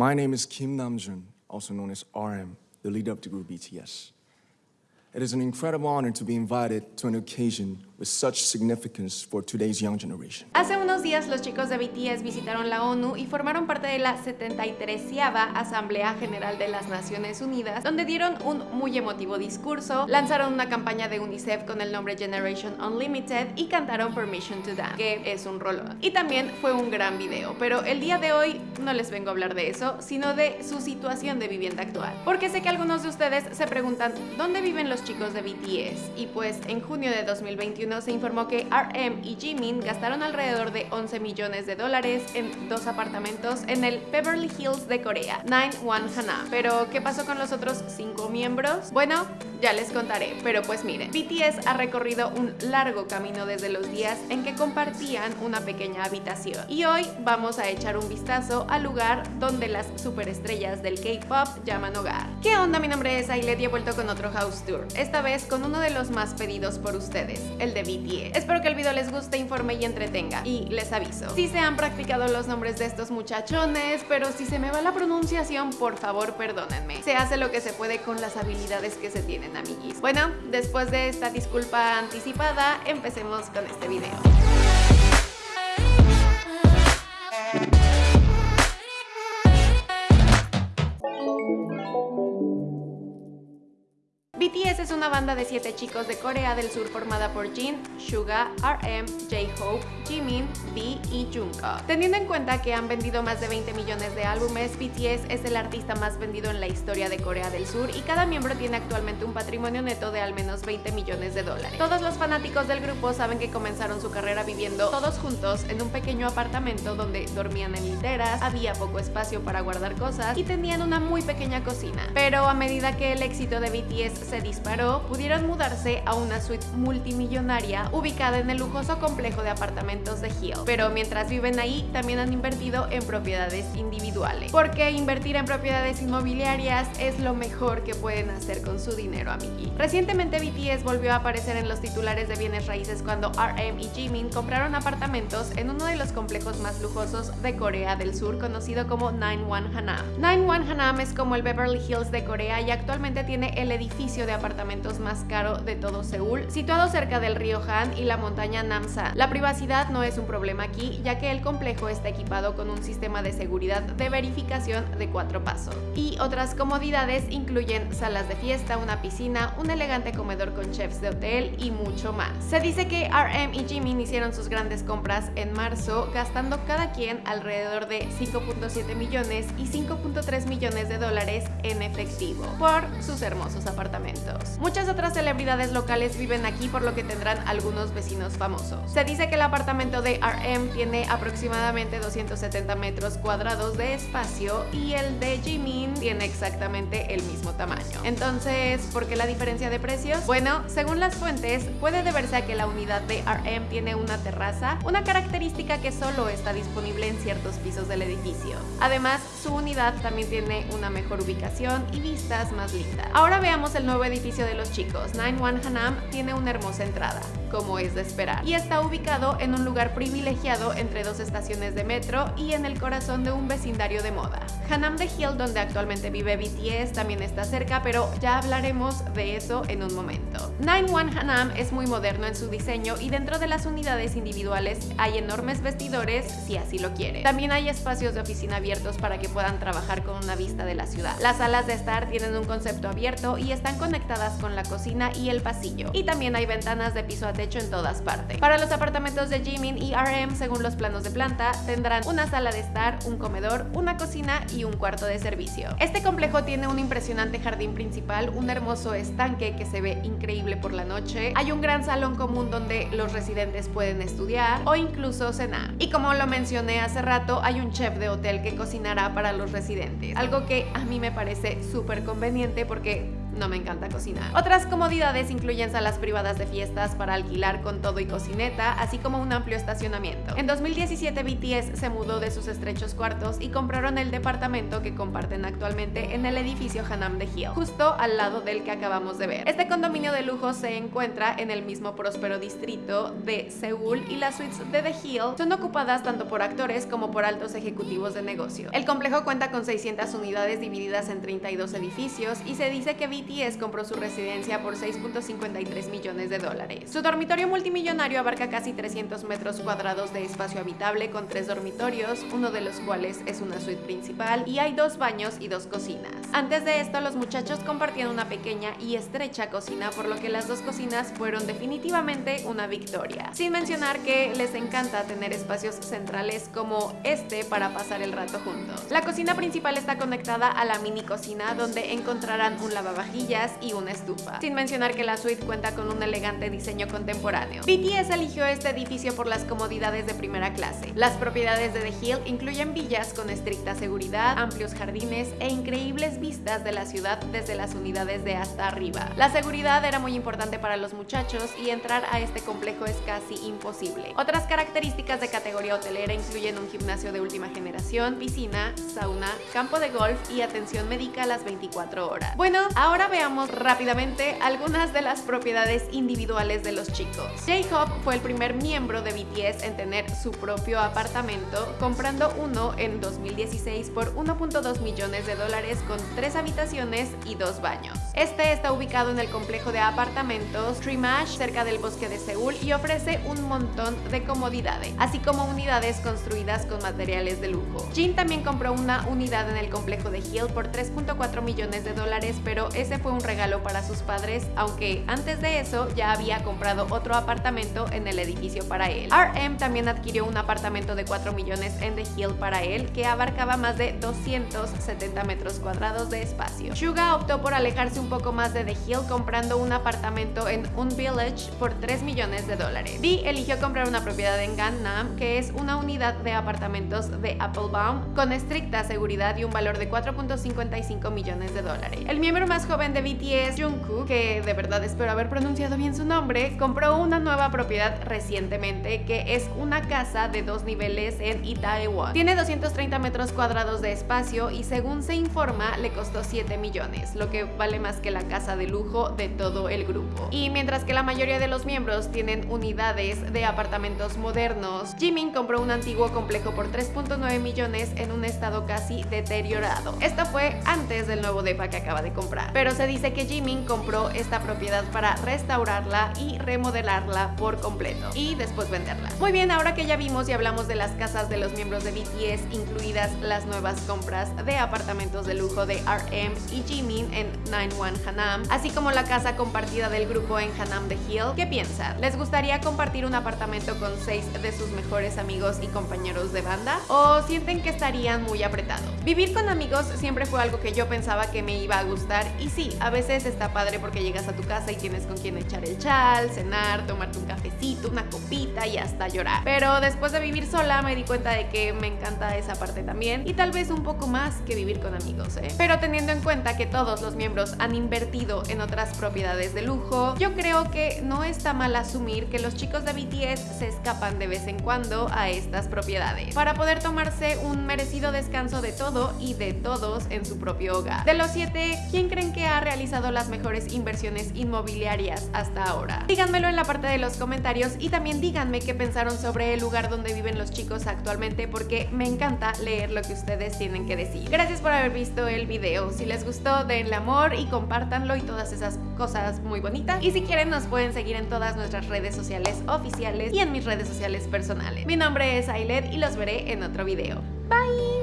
My name is Kim Namjoon, also known as RM, the leader of the group BTS. It is an incredible honor to be invited to an occasion with such significance for today's young generation. Hace unos días los chicos de BTS visitaron la ONU y formaron parte de la 73 Asamblea General de las Naciones Unidas, donde dieron un muy emotivo discurso, lanzaron una campaña de UNICEF con el nombre Generation Unlimited y cantaron Permission to Dance, que es un rollo. Y también fue un gran video, pero el día de hoy no les vengo a hablar de eso, sino de su situación de vivienda actual. Porque sé que algunos de ustedes se preguntan, ¿dónde viven los chicos de BTS? Y pues en junio de 2021 se informó que RM y Jimin gastaron alrededor de 11 millones de dólares en dos apartamentos en el Beverly Hills de Corea, 91 Hana. Pero, ¿qué pasó con los otros cinco miembros? Bueno, ya les contaré, pero pues miren, BTS ha recorrido un largo camino desde los días en que compartían una pequeña habitación. Y hoy vamos a echar un vistazo al lugar donde las superestrellas del K-pop llaman hogar. ¿Qué onda? Mi nombre es Ailet y he vuelto con otro house tour, esta vez con uno de los más pedidos por ustedes, el de Espero que el video les guste, informe y entretenga. Y les aviso, si se han practicado los nombres de estos muchachones, pero si se me va la pronunciación, por favor perdónenme. Se hace lo que se puede con las habilidades que se tienen, amiguis. Bueno, después de esta disculpa anticipada, empecemos con este video. BTS es una banda de 7 chicos de Corea del Sur formada por Jin, Suga, RM, J-Hope, Jimin, V y Jungkook. Teniendo en cuenta que han vendido más de 20 millones de álbumes, BTS es el artista más vendido en la historia de Corea del Sur y cada miembro tiene actualmente un patrimonio neto de al menos 20 millones de dólares. Todos los fanáticos del grupo saben que comenzaron su carrera viviendo todos juntos en un pequeño apartamento donde dormían en literas, había poco espacio para guardar cosas y tenían una muy pequeña cocina. Pero a medida que el éxito de BTS se disparó, pudieron mudarse a una suite multimillonaria ubicada en el lujoso complejo de apartamentos de Hill. Pero mientras viven ahí, también han invertido en propiedades individuales. Porque invertir en propiedades inmobiliarias es lo mejor que pueden hacer con su dinero, amigui. Recientemente BTS volvió a aparecer en los titulares de bienes raíces cuando RM y Jimin compraron apartamentos en uno de los complejos más lujosos de Corea del Sur conocido como 91 Hanam. 91 Hanam es como el Beverly Hills de Corea y actualmente tiene el edificio de apartamentos más caro de todo Seúl, situado cerca del río Han y la montaña Namsan. La privacidad no es un problema aquí, ya que el complejo está equipado con un sistema de seguridad de verificación de cuatro pasos. Y otras comodidades incluyen salas de fiesta, una piscina, un elegante comedor con chefs de hotel y mucho más. Se dice que RM y Jimin hicieron sus grandes compras en marzo, gastando cada quien alrededor de 5.7 millones y 5.3 millones de dólares en efectivo por sus hermosos apartamentos. Muchas otras celebridades locales viven aquí por lo que tendrán algunos vecinos famosos. Se dice que el apartamento de RM tiene aproximadamente 270 metros cuadrados de espacio y el de Jimin tiene exactamente el mismo tamaño. Entonces, ¿por qué la diferencia de precios? Bueno, según las fuentes, puede deberse a que la unidad de RM tiene una terraza, una característica que solo está disponible en ciertos pisos del edificio. Además, su unidad también tiene una mejor ubicación y vistas más lindas. Ahora veamos el nuevo edificio de los chicos, 91 Hanam, tiene una hermosa entrada, como es de esperar, y está ubicado en un lugar privilegiado entre dos estaciones de metro y en el corazón de un vecindario de moda. Hanam de Hill, donde actualmente vive BTS, también está cerca, pero ya hablaremos de eso en un momento. 91 Hanam es muy moderno en su diseño y dentro de las unidades individuales hay enormes vestidores si así lo quiere. También hay espacios de oficina abiertos para que puedan trabajar con una vista de la ciudad. Las salas de estar tienen un concepto abierto y están conectadas con la cocina y el pasillo. Y también hay ventanas de piso a techo en todas partes. Para los apartamentos de Jimin y RM, según los planos de planta, tendrán una sala de estar, un comedor, una cocina y un cuarto de servicio. Este complejo tiene un impresionante jardín principal, un hermoso estanque que se ve increíble por la noche, hay un gran salón común donde los residentes pueden estudiar o incluso cenar. Y como lo mencioné hace rato, hay un chef de hotel que cocinará para los residentes, algo que a mí me parece súper conveniente porque no me encanta cocinar. Otras comodidades incluyen salas privadas de fiestas para alquilar con todo y cocineta, así como un amplio estacionamiento. En 2017 BTS se mudó de sus estrechos cuartos y compraron el departamento que comparten actualmente en el edificio Hanam de Hill, justo al lado del que acabamos de ver. Este condominio de lujo se encuentra en el mismo próspero distrito de Seúl y las suites de The Hill son ocupadas tanto por actores como por altos ejecutivos de negocio. El complejo cuenta con 600 unidades divididas en 32 edificios y se dice que Compró su residencia por 6.53 millones de dólares. Su dormitorio multimillonario abarca casi 300 metros cuadrados de espacio habitable con tres dormitorios, uno de los cuales es una suite principal y hay dos baños y dos cocinas. Antes de esto, los muchachos compartían una pequeña y estrecha cocina, por lo que las dos cocinas fueron definitivamente una victoria. Sin mencionar que les encanta tener espacios centrales como este para pasar el rato juntos. La cocina principal está conectada a la mini cocina donde encontrarán un lavavajillas y una estufa. Sin mencionar que la suite cuenta con un elegante diseño contemporáneo. BTS eligió este edificio por las comodidades de primera clase. Las propiedades de The Hill incluyen villas con estricta seguridad, amplios jardines e increíbles vistas de la ciudad desde las unidades de hasta arriba. La seguridad era muy importante para los muchachos y entrar a este complejo es casi imposible. Otras características de categoría hotelera incluyen un gimnasio de última generación, piscina, sauna, campo de golf y atención médica a las 24 horas. Bueno, ahora veamos rápidamente algunas de las propiedades individuales de los chicos. J-Hope fue el primer miembro de BTS en tener su propio apartamento, comprando uno en 2016 por 1.2 millones de dólares con tres habitaciones y dos baños. Este está ubicado en el complejo de apartamentos Trimash cerca del bosque de Seúl y ofrece un montón de comodidades, así como unidades construidas con materiales de lujo. Jin también compró una unidad en el complejo de Hill por 3.4 millones de dólares, pero ese fue un regalo para sus padres, aunque antes de eso ya había comprado otro apartamento en el edificio para él. RM también adquirió un apartamento de 4 millones en The Hill para él, que abarcaba más de 270 metros cuadrados de espacio. Suga optó por alejarse un poco más de The Hill comprando un apartamento en Un Village por 3 millones de dólares. V eligió comprar una propiedad en Gangnam, que es una unidad de apartamentos de Applebaum con estricta seguridad y un valor de 4.55 millones de dólares. El miembro más joven de BTS, Jungkook, que de verdad espero haber pronunciado bien su nombre, compró una nueva propiedad recientemente que es una casa de dos niveles en Itaewon. Tiene 230 metros cuadrados de espacio y según se informa le costó 7 millones, lo que vale más que la casa de lujo de todo el grupo. Y mientras que la mayoría de los miembros tienen unidades de apartamentos modernos, Jimin compró un antiguo complejo por 3.9 millones en un estado casi deteriorado. Esto fue antes del nuevo depa que acaba de comprar. Pero se dice que Jimin compró esta propiedad para restaurarla y remodelarla por completo y después venderla. Muy bien, ahora que ya vimos y hablamos de las casas de los miembros de BTS, incluidas las nuevas compras de apartamentos de lujo de RM y Jimin en 91 Hanam, así como la casa compartida del grupo en Hanam The Hill, ¿qué piensan? ¿Les gustaría compartir un apartamento con seis de sus mejores amigos y compañeros de banda? ¿O sienten que estarían muy apretados? Vivir con amigos siempre fue algo que yo pensaba que me iba a gustar y sí, a veces está padre porque llegas a tu casa y tienes con quien echar el chal, cenar, tomarte un cafecito, una copita y hasta llorar. Pero después de vivir sola me di cuenta de que me encanta esa parte también y tal vez un poco más que vivir con amigos, ¿eh? Pero teniendo en cuenta que todos los miembros han invertido en otras propiedades de lujo, yo creo que no está mal asumir que los chicos de BTS se escapan de vez en cuando a estas propiedades para poder tomarse un merecido descanso de todo y de todos en su propio hogar. De los siete, ¿quién creen que ha realizado las mejores inversiones inmobiliarias hasta ahora? Díganmelo en la parte de los comentarios y también díganme qué pensaron sobre el lugar donde viven los chicos actualmente porque me encanta leer lo que ustedes tienen que decir. Gracias por haber visto el video. Si les gustó, denle amor y compártanlo y todas esas cosas muy bonitas. Y si quieren, nos pueden seguir en todas nuestras redes sociales oficiales y en mis redes sociales personales. Mi nombre es Ailet y los veré en otro video. Bye!